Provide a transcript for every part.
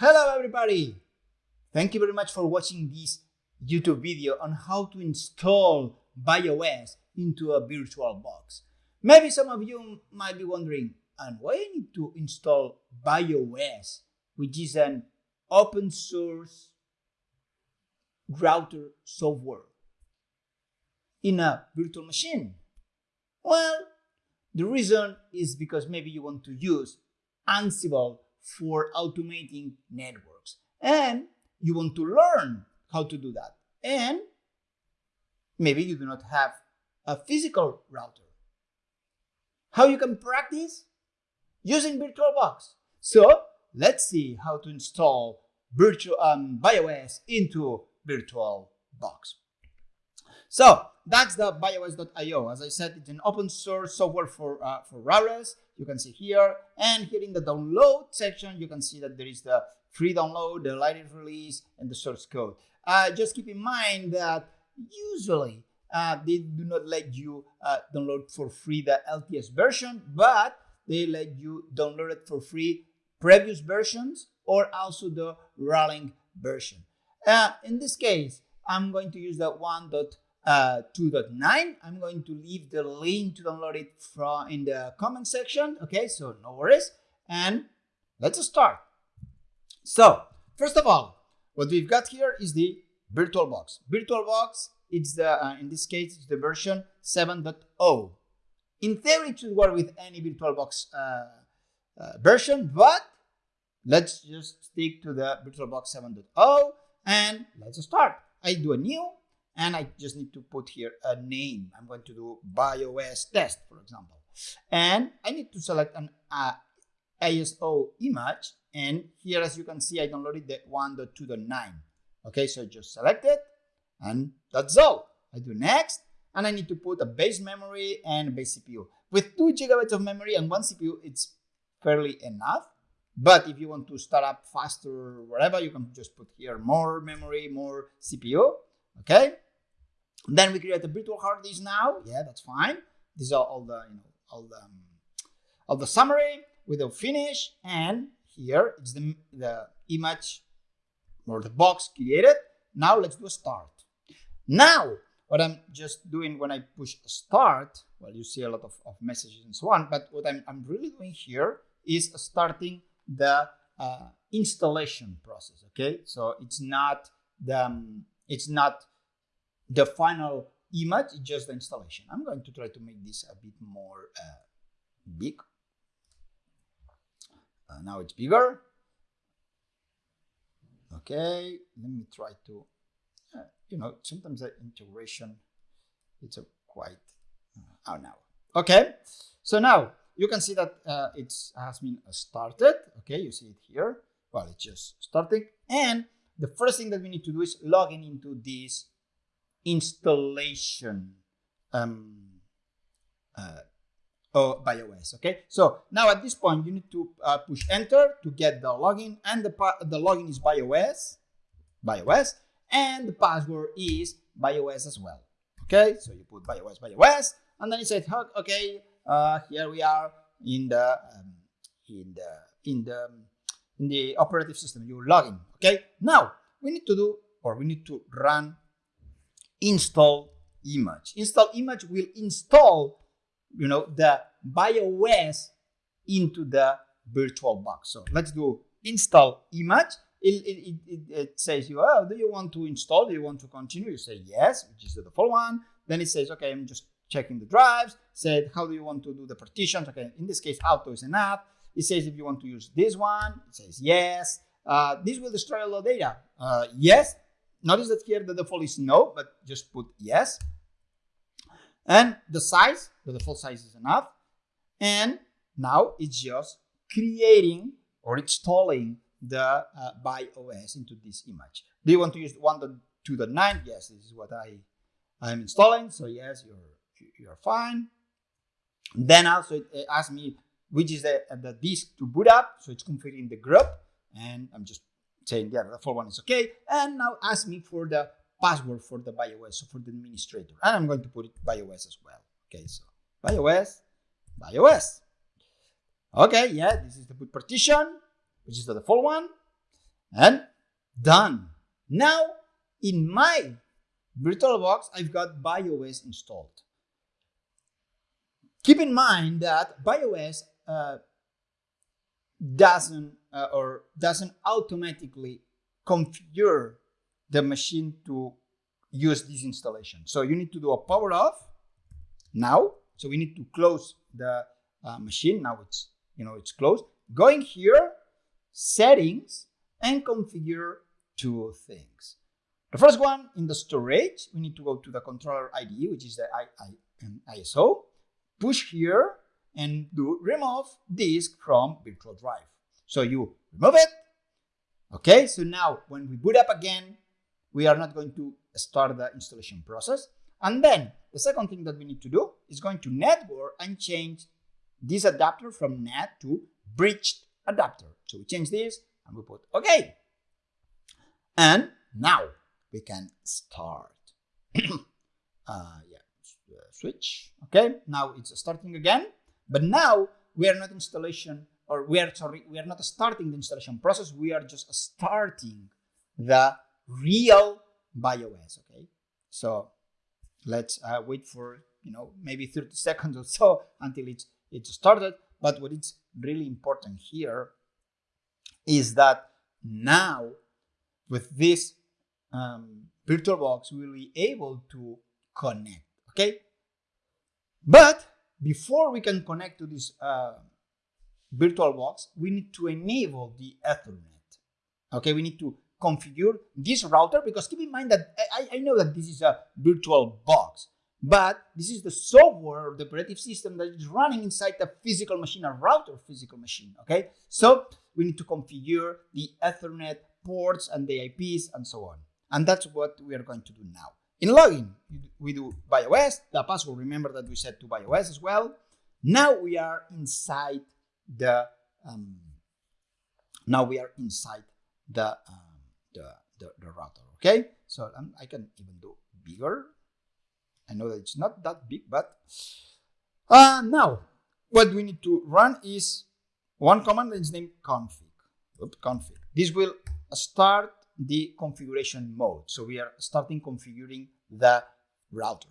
Hello everybody! Thank you very much for watching this YouTube video on how to install VyOS into a virtual box. Maybe some of you might be wondering, and why I need to install VyOS, which is an open source router software in a virtual machine? Well, the reason is because maybe you want to use Ansible for automating networks and you want to learn how to do that. And maybe you do not have a physical router. How you can practice? Using VirtualBox. So let's see how to install virtual um, VyOS into VirtualBox. So that's the VyOS.io. As I said, it's an open source software for, uh, for routers. You can see here, and here in the download section, you can see that there is the free download, the latest release, and the source code. Uh, just keep in mind that usually uh, they do not let you uh, download for free the LTS version, but they let you download it for free previous versions or also the rolling version. Uh, in this case, I'm going to use the 1.2.9. I'm going to leave the link to download it from in the comment section. Okay, so no worries. And let's start. So first of all, what we've got here is the VirtualBox. VirtualBox, it's the uh, in this case it's the version 7.0. In theory, it should work with any VirtualBox uh, uh, version, but let's just stick to the VirtualBox 7.0 and let's start. I do a new and I just need to put here a name. I'm going to do VyOS test, for example. And I need to select an uh, ISO image. And here, as you can see, I downloaded the 1.2.9. Okay, so just select it and that's all. I do next and I need to put a base memory and a base CPU. With two gigabytes of memory and one CPU, it's fairly enough. But if you want to start up faster whatever, you can just put here more memory, more CPU. Okay. Then we create a virtual hard disk now. Yeah, that's fine. These are all the, you know, all the, um, all the summary with the finish. And here it's the, the image or the box created. Now let's do a start. Now, what I'm just doing when I push start, well, you see a lot of, of messages and so on, but what I'm, I'm really doing here is starting the uh, installation process. Okay, so it's not the um, it's not the final image, is just the installation. I'm going to try to make this a bit more uh, big. Uh, now it's bigger. Okay, let me try to, uh, you know, sometimes the integration, it's a quite, uh, oh now. Okay, so now you can see that uh, it has been started. Okay, you see it here. Well, it's just starting. And the first thing that we need to do is logging into this installation um, uh, oh, VyOS. Okay, so now at this point you need to uh, push enter to get the login, and the the login is VyOS, by OS, and the password is VyOS as well. Okay, so you put VyOS, by OS, and then it says, okay, uh, here we are in the um, in the in the in the operative system. You log in. Okay. Now we need to do or we need to run install image. Install image will install you know the VyOS into the virtual box. So let's do install image. It, it, it, it, says you, oh, do you want to install? Do you want to continue? You say yes, which is the default one. Then it says, okay, I'm just checking the drives, said, how do you want to do the partitions? Okay, in this case, auto is enough. It says if you want to use this one, it says yes. Uh, this will destroy a lot of data. Uh, yes. Notice that here the default is no, but just put yes. And the size, the default size is enough. And now it's just creating or installing the uh, VyOS into this image. Do you want to use 1.2.9? Yes, this is what I I'm installing. So yes, you're you're fine. Then also it asks me which is the, the disk to boot up. So it's configuring the GRUB and I'm just saying, yeah, the full one is okay. And now ask me for the password for the VyOS, so for the administrator. And I'm going to put it VyOS as well. Okay, so VyOS, VyOS. Okay, yeah, this is the boot partition, which is the default one. and done. Now in my VirtualBox, I've got VyOS installed. Keep in mind that VyOS uh, doesn't uh, or doesn't automatically configure the machine to use this installation. So you need to do a power off now. So we need to close the uh, machine. Now it's, you know, it's closed. Going here, settings, and configure two things. The first one in the storage, we need to go to the controller ID, which is the I, I, ISO, push here and do remove disk from virtual drive. So you remove it. Okay, so now when we boot up again, we are not going to start the installation process. And then the second thing that we need to do is going to network and change this adapter from NAT to bridged adapter. So we change this and we put OK. And now we can start. uh, yeah, switch. Okay, now it's starting again. But now we are not installation or we are sorry, we are not starting the installation process. We are just starting the real VyOS. Okay, so let's uh, wait for you know maybe 30 seconds or so until it's it's started. But what is really important here is that now with this um, VirtualBox, we will be able to connect. Okay, but before we can connect to this uh, VirtualBox, we need to enable the Ethernet. Okay, we need to configure this router because keep in mind that I, I know that this is a virtual box, but this is the software, the operative system that is running inside the physical machine, a router physical machine. Okay, so we need to configure the Ethernet ports and the IPs and so on. And that's what we are going to do now. In login, we do VyOS, the password, remember that we set to VyOS as well. Now we are inside the, um, now we are inside the, um, the, the, the, router, okay? So um, I can even do bigger. I know that it's not that big, but uh, now what we need to run is one command that is named config. Oops, config. This will start the configuration mode. So we are starting configuring the router.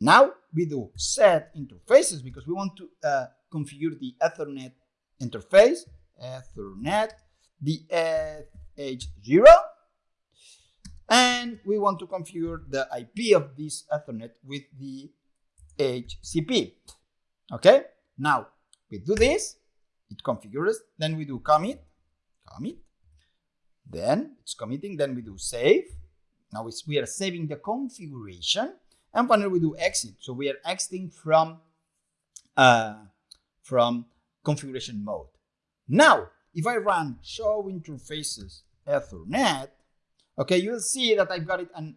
Now we do set interfaces because we want to uh, configure the Ethernet interface, Ethernet, the H0, and we want to configure the IP of this Ethernet with the HCP. Okay, now we do this, it configures, then we do commit, commit, then it's committing, then we do save. Now we are saving the configuration. And finally we do exit. So we are exiting from, uh, from configuration mode. Now, if I run show interfaces Ethernet, okay, you'll see that I've got it an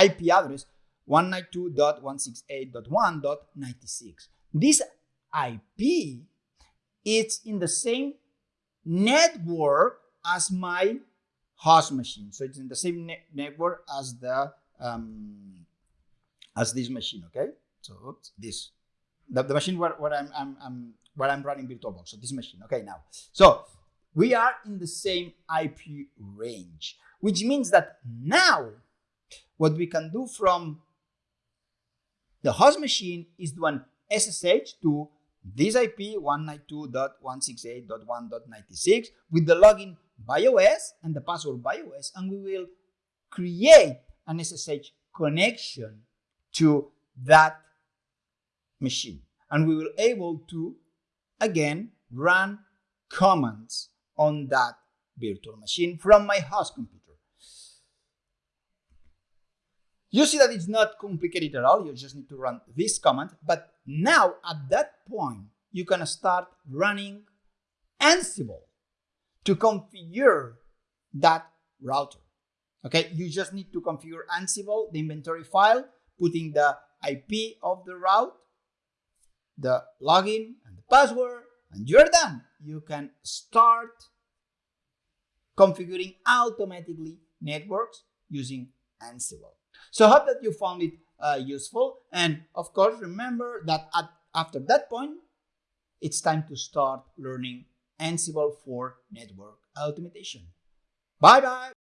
IP address 192.168.1.96. This IP is in the same network as my host machine. So it's in the same ne network as the um, as this machine. Okay, so this the, the machine where, where I'm, I'm, I'm where I'm running VirtualBox. So this machine. Okay, now so we are in the same IP range, which means that now what we can do from the host machine is do an SSH to this IP 192.168.1.96 with the login VyOS and the password VyOS, and we will create an SSH connection to that machine. And we will able to, again, run commands on that virtual machine from my host computer. You see that it's not complicated at all. You just need to run this command. But now at that point, you can start running Ansible to configure that router. Okay, you just need to configure Ansible, the inventory file, putting the IP of the route, the login and the password, and you're done. You can start configuring automatically networks using Ansible. So I hope that you found it uh, useful. And of course, remember that at, after that point, it's time to start learning Ansible for network automation. Bye bye.